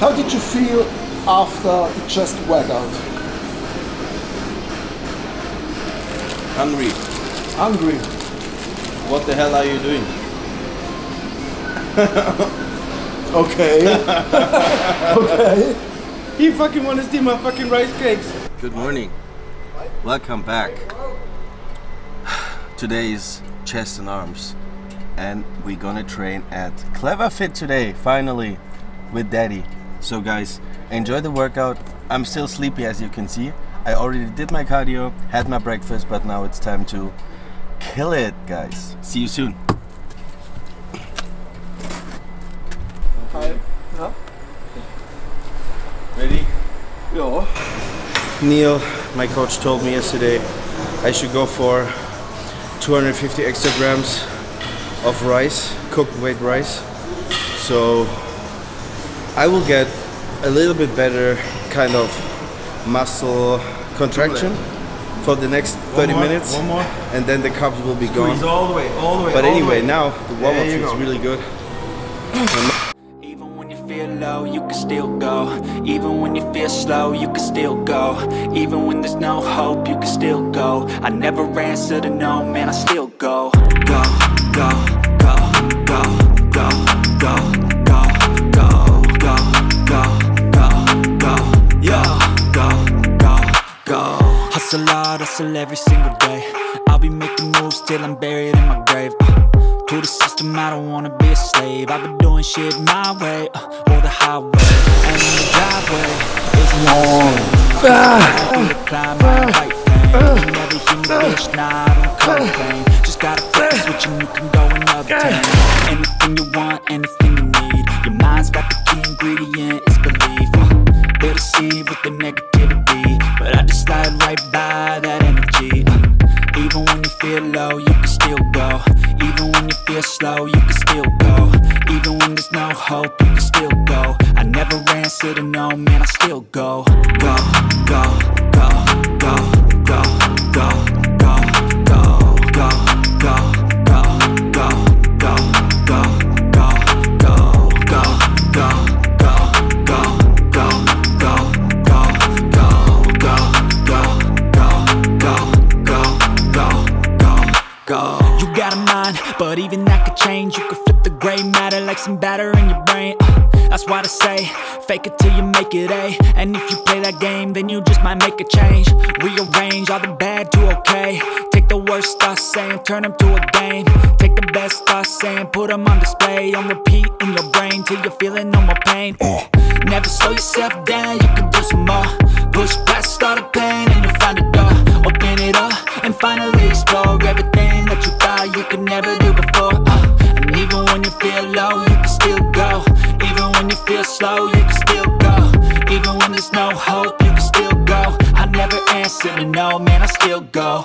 How did you feel after the chest workout? Hungry. Hungry? What the hell are you doing? Okay. okay. He fucking wanna steal my fucking rice cakes. Good morning. Welcome back. Today is chest and arms. And we're gonna train at Clever Fit today, finally, with Daddy. So guys, enjoy the workout. I'm still sleepy as you can see. I already did my cardio, had my breakfast, but now it's time to kill it, guys. See you soon. Hi. Ja. Ready? Ja. Neil, my coach told me yesterday I should go for 250 extra grams of rice, cooked weight rice. So I will get a little bit better kind of muscle contraction for the next 30 more, minutes. one more. And then the carbs will be Squeeze gone. all the way, all the way. But all the anyway, way. now the warm up feels go. really good. Even when you feel low, you can still go Even when you feel slow, you can still go Even when there's no hope, you can still go I never answer to no, man, I still go Go, go, go, go, go, go, go, Hustle hard, hustle every single day. I'll be making moves till I'm buried in my grave. Uh. To the system, I don't wanna be a slave. I've been doing shit my way, uh, or the highway. And the driveway is long. The climb, I fight pain never hear me, bitch, nah, I don't complain. Just gotta flip the switch and you can go and obtain. Anything you want, anything you need. Your mind's got the key ingredient, it's belief. Uh, They deceive with the negativity I right by that energy. Uh, even when you feel low, you can still go. Even when you feel slow, you can still go. Even when there's no hope, you can still go. I never answer to no, man, I still go, go, go, go, go, go, go, You could flip the gray matter like some batter in your brain. Uh, That's why I say, fake it till you make it A. And if you play that game, then you just might make a change. Rearrange all the bad to okay. Take the worst thoughts saying, turn them to a game. Take the best thoughts saying, put them on display. On repeat in your brain till you're feeling no more pain. Uh, Never slow yourself down, you can do some more. Push past all the pain and you'll find a door. Open it up and finally explore everything that you thought you could never do before. Feel low, you can still go. Even when you feel slow, you can still go. Even when there's no hope, you can still go. I never answer to no, man, I still go.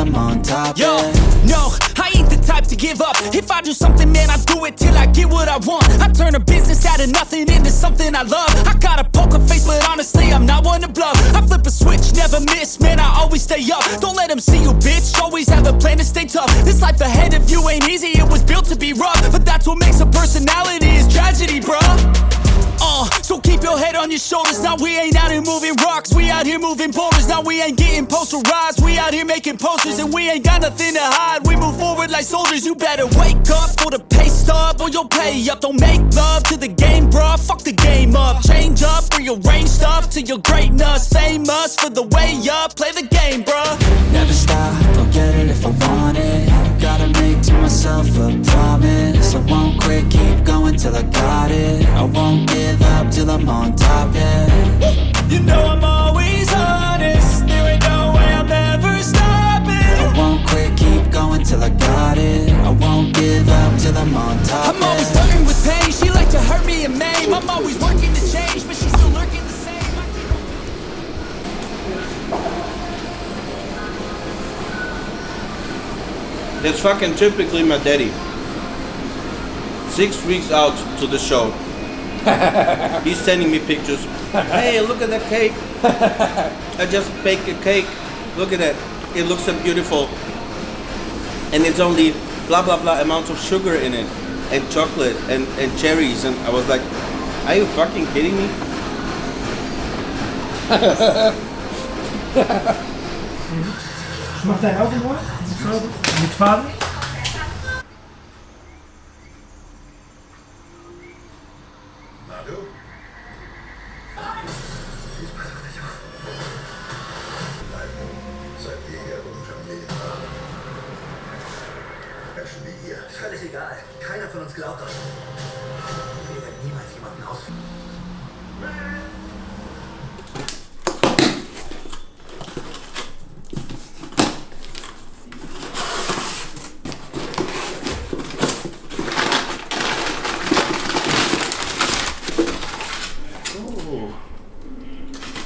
I'm on top, Yo, yeah. no, I ain't the type to give up. If I do something, man, I do it till I get what I want. I turn a business out of nothing into something I love. I got a poker face, but honestly, I'm not one to bluff. I flip a switch, never miss, man, I always stay up. Don't let them see you, bitch, always have a plan to stay tough. This life ahead of you ain't easy, it was built to be rough. But that's what makes a personality, is tragedy, bruh uh, so keep your head on your shoulders. Now we ain't out here moving rocks. We out here moving boulders. Now we ain't getting posterized. We out here making posters and we ain't got nothing to hide. We move forward like soldiers. You better wake up for the pay stub or you'll pay up. Don't make love to the game, bruh. Fuck the game up. Change up, rearrange stuff to your greatness. Famous for the way up. Play the game, bruh. Never stop, I'm on top. I'm always flirting with pain. She like to hurt me and maim. I'm always working to change, but she's still lurking the same. I keep- That's fucking typically my daddy. Six weeks out to the show. He's sending me pictures. Hey, look at that cake. I just baked a cake. Look at that. It looks so beautiful. And it's only blah blah blah amounts of sugar in it. And chocolate and, and cherries. And I was like, are you fucking kidding me? Mag jij ook een woord? Met vader? Seid Menschen wie ihr. Völlig egal. Keiner von uns glaubt euch. Wir werden niemals jemanden aus.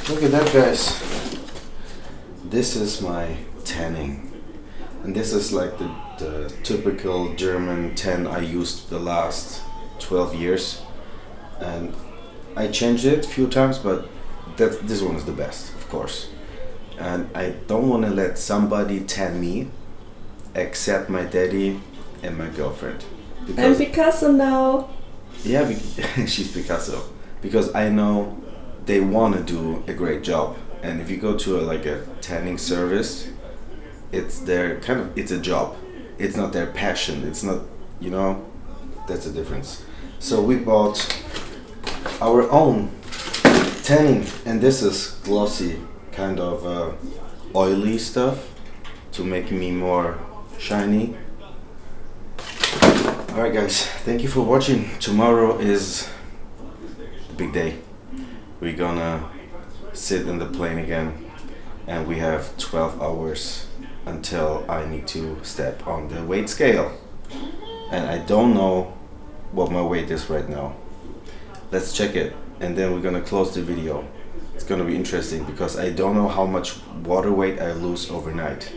Look at that, guys. This is my tanning. And this is like the, the typical German tan I used the last 12 years. And I changed it a few times, but that, this one is the best, of course. And I don't want to let somebody tan me except my daddy and my girlfriend. And Picasso now. Yeah, she's Picasso. Because I know they want to do a great job, and if you go to a, like a tanning service, it's their kind of it's a job. It's not their passion. It's not you know, that's the difference. So we bought our own tanning, and this is glossy, kind of uh, oily stuff to make me more shiny. Alright guys, thank you for watching. Tomorrow is the big day. We're gonna sit in the plane again and we have 12 hours until I need to step on the weight scale. And I don't know what my weight is right now. Let's check it and then we're gonna close the video. It's gonna be interesting because I don't know how much water weight I lose overnight.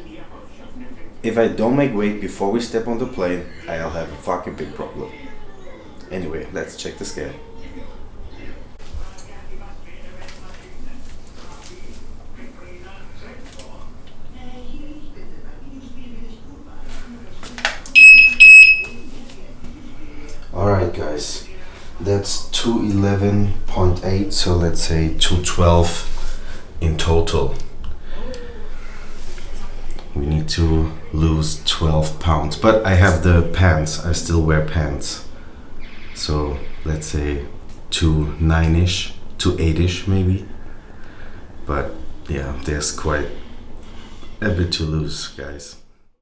If I don't make weight before we step on the plane, I'll have a fucking big problem. Anyway, let's check the scale. Alright guys, that's 211.8, so let's say 212 in total. We need to lose 12 pounds, but I have the pants, I still wear pants. So let's say to 9ish, to 8ish maybe. But yeah, there's quite a bit to lose, guys.